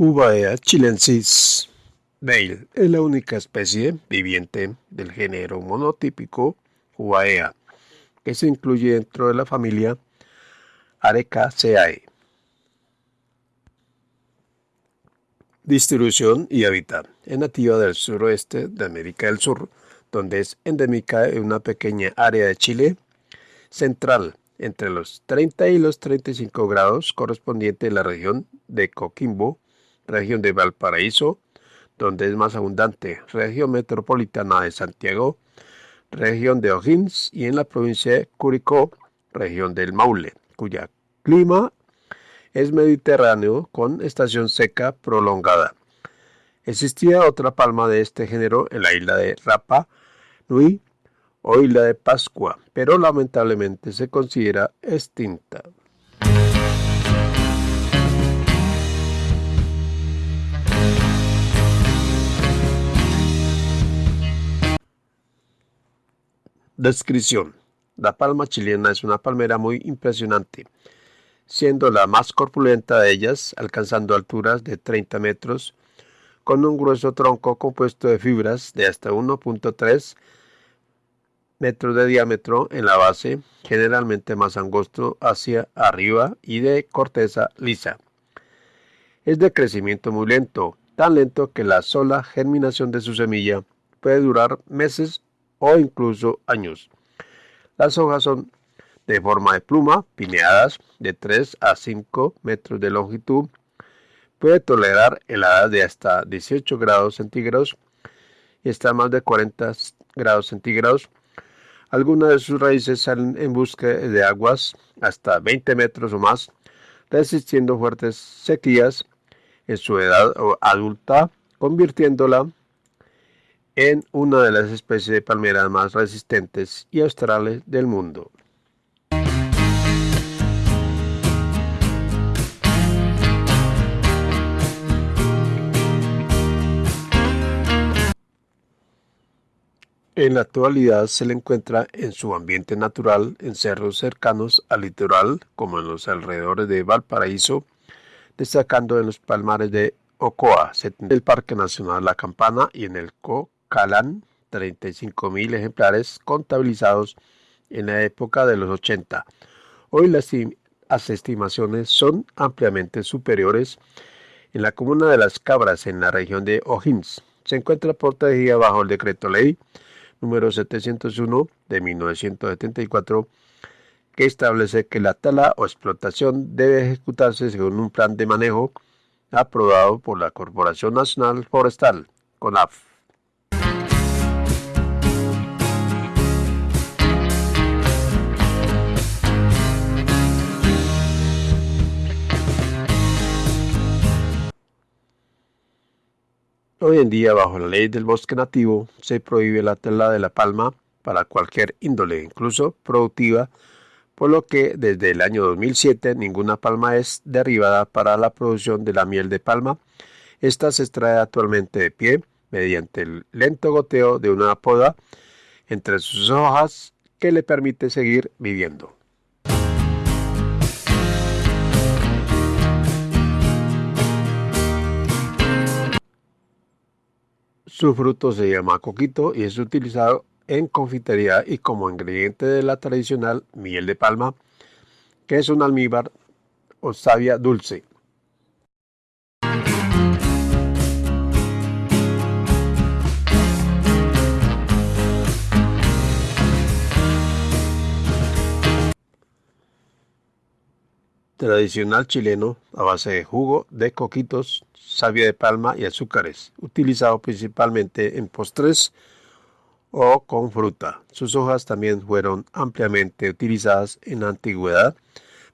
Jubaea chilensis Bale es la única especie viviente del género monotípico Jubaea que se incluye dentro de la familia Arecaceae. Distribución y hábitat. Es nativa del suroeste de América del Sur, donde es endémica en una pequeña área de Chile central, entre los 30 y los 35 grados, correspondiente a la región de Coquimbo, región de Valparaíso, donde es más abundante, región metropolitana de Santiago, región de O'Higgins y en la provincia de Curicó, región del Maule, cuya clima es mediterráneo con estación seca prolongada. Existía otra palma de este género en la isla de Rapa Nui o isla de Pascua, pero lamentablemente se considera extinta. Descripción. La palma chilena es una palmera muy impresionante, siendo la más corpulenta de ellas, alcanzando alturas de 30 metros, con un grueso tronco compuesto de fibras de hasta 1.3 metros de diámetro en la base, generalmente más angosto hacia arriba y de corteza lisa. Es de crecimiento muy lento, tan lento que la sola germinación de su semilla puede durar meses o incluso años. Las hojas son de forma de pluma, pineadas, de 3 a 5 metros de longitud. Puede tolerar heladas de hasta 18 grados centígrados y está a más de 40 grados centígrados. Algunas de sus raíces salen en busca de aguas hasta 20 metros o más, resistiendo fuertes sequías en su edad adulta, convirtiéndola en una de las especies de palmeras más resistentes y australes del mundo. En la actualidad se le encuentra en su ambiente natural en cerros cercanos al litoral, como en los alrededores de Valparaíso, destacando en los palmares de Ocoa, el Parque Nacional La Campana y en el Co Calán 35.000 ejemplares contabilizados en la época de los 80. Hoy las, estimaciones son ampliamente superiores. En la comuna de Las Cabras, en la región de O'Higgins, se encuentra protegida bajo el decreto ley número 701 de 1974 que establece que la tala o explotación debe ejecutarse según un plan de manejo aprobado por la Corporación Nacional Forestal, CONAF. Hoy en día, bajo la ley del bosque nativo, se prohíbe la tela de la palma para cualquier índole, incluso productiva, por lo que desde el año 2007 ninguna palma es derribada para la producción de la miel de palma. Esta se extrae actualmente de pie mediante el lento goteo de una poda entre sus hojas que le permite seguir viviendo. Su fruto se llama coquito y es utilizado en confitería y como ingrediente de la tradicional miel de palma, que es un almíbar o savia dulce. Tradicional chileno a base de jugo de coquitos, savia de palma y azúcares, utilizado principalmente en postres o con fruta. Sus hojas también fueron ampliamente utilizadas en la antigüedad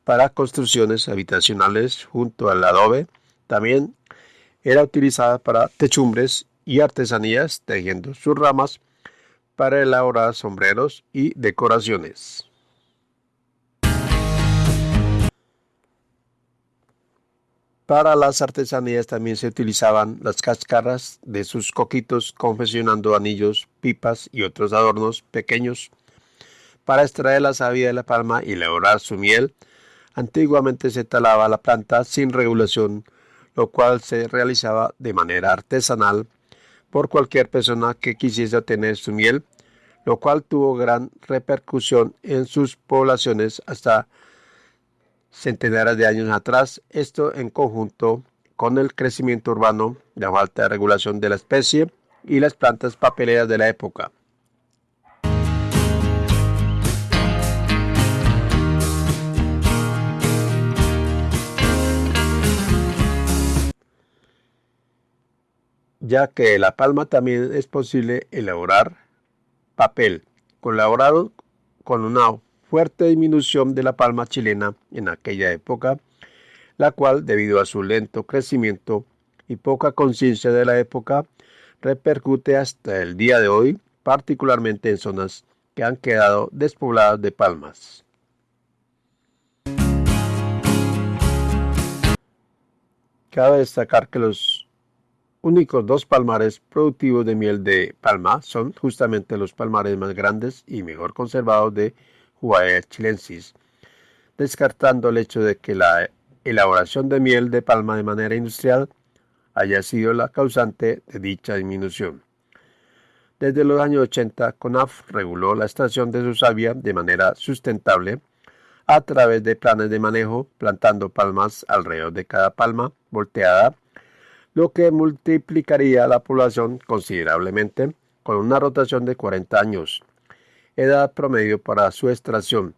para construcciones habitacionales junto al adobe. También era utilizada para techumbres y artesanías, tejiendo sus ramas para elaborar sombreros y decoraciones. Para las artesanías también se utilizaban las cáscaras de sus coquitos confeccionando anillos, pipas y otros adornos pequeños. Para extraer la savia de la palma y elaborar su miel, antiguamente se talaba la planta sin regulación, lo cual se realizaba de manera artesanal por cualquier persona que quisiese obtener su miel, lo cual tuvo gran repercusión en sus poblaciones hasta centenares de años atrás, esto en conjunto con el crecimiento urbano, la falta de regulación de la especie y las plantas papeleras de la época. ya que la palma también es posible elaborar papel, colaborado con una fuerte disminución de la palma chilena en aquella época, la cual, debido a su lento crecimiento y poca conciencia de la época, repercute hasta el día de hoy, particularmente en zonas que han quedado despobladas de palmas. Cabe destacar que los únicos dos palmares productivos de miel de palma son justamente los palmares más grandes y mejor conservados de Chilensis, descartando el hecho de que la elaboración de miel de palma de manera industrial haya sido la causante de dicha disminución. Desde los años 80, CONAF reguló la extracción de su savia de manera sustentable a través de planes de manejo, plantando palmas alrededor de cada palma volteada lo que multiplicaría la población considerablemente con una rotación de 40 años, edad promedio para su extracción.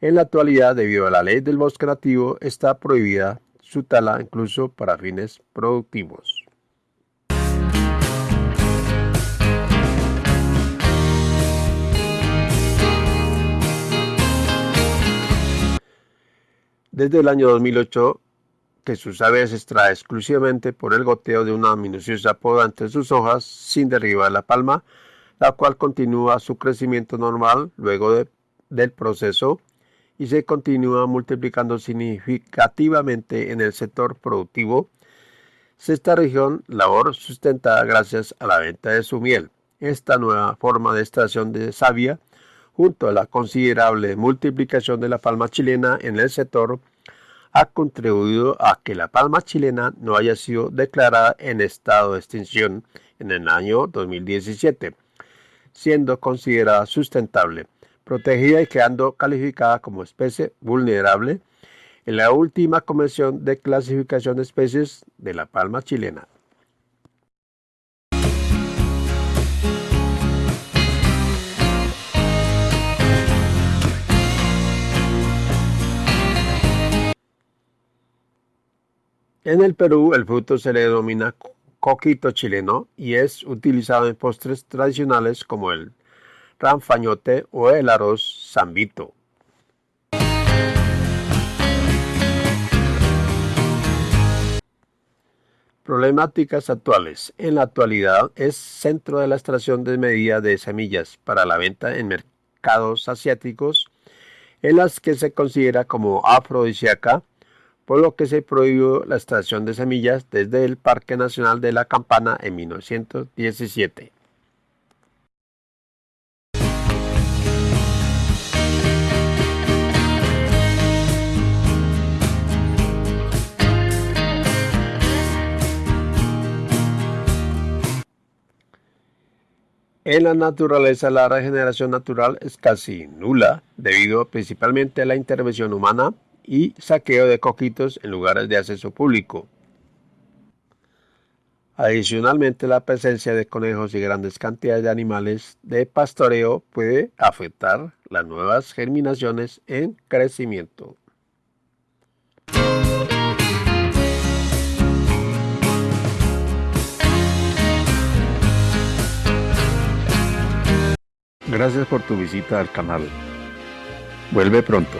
En la actualidad, debido a la ley del bosque nativo, está prohibida su tala incluso para fines productivos. Desde el año 2008, que su savia se extrae exclusivamente por el goteo de una minuciosa poda entre sus hojas sin derribar la palma, la cual continúa su crecimiento normal luego del proceso y se continúa multiplicando significativamente en el sector productivo. Esta región labor sustentada gracias a la venta de su miel. Esta nueva forma de extracción de savia, junto a la considerable multiplicación de la palma chilena en el sector, ha contribuido a que la palma chilena no haya sido declarada en estado de extinción en el año 2017, siendo considerada sustentable, protegida y quedando calificada como especie vulnerable en la última Convención de Clasificación de Especies de la Palma chilena. En el Perú el fruto se le denomina coquito chileno y es utilizado en postres tradicionales como el ranfañote o el arroz zambito. Problemáticas actuales. En la actualidad es centro de la extracción desmedida de semillas para la venta en mercados asiáticos en las que se considera como afrodisíaca por lo que se prohibió la extracción de semillas desde el Parque Nacional de la Campana en 1917. En la naturaleza la regeneración natural es casi nula debido principalmente a la intervención humana y saqueo de coquitos en lugares de acceso público. Adicionalmente, la presencia de conejos y grandes cantidades de animales de pastoreo puede afectar las nuevas germinaciones en crecimiento. Gracias por tu visita al canal. Vuelve pronto.